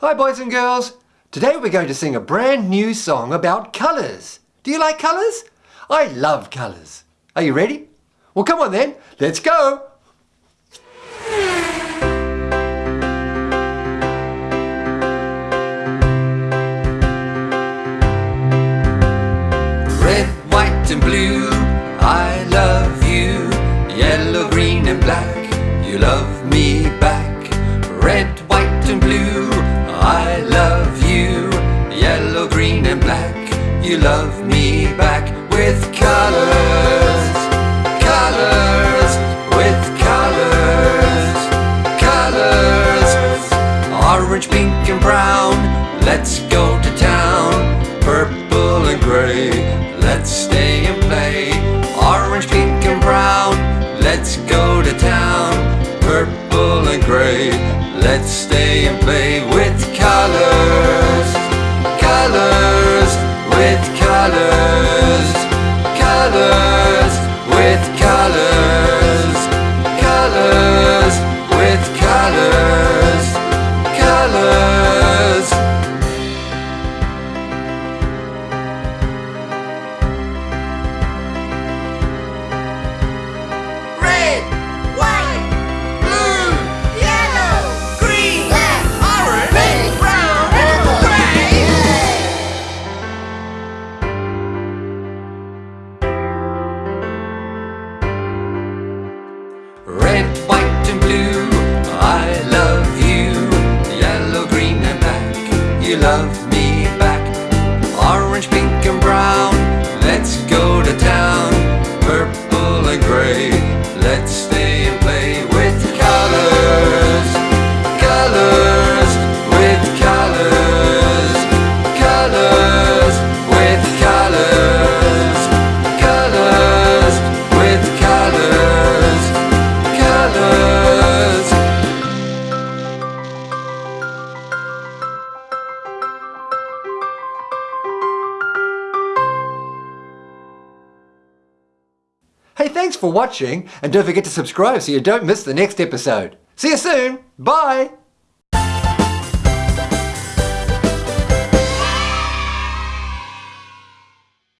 Hi boys and girls. Today we're going to sing a brand new song about colours. Do you like colours? I love colours. Are you ready? Well come on then, let's go! Red, white and blue, I love you Yellow, green and black, you love me back me back With colors, colors, with colors, colors. Orange, pink and brown, let's go to town. Purple and grey, Red, white and blue, I love you. Yellow, green and black, you love Hey, thanks for watching and don't forget to subscribe so you don't miss the next episode. See you soon. Bye.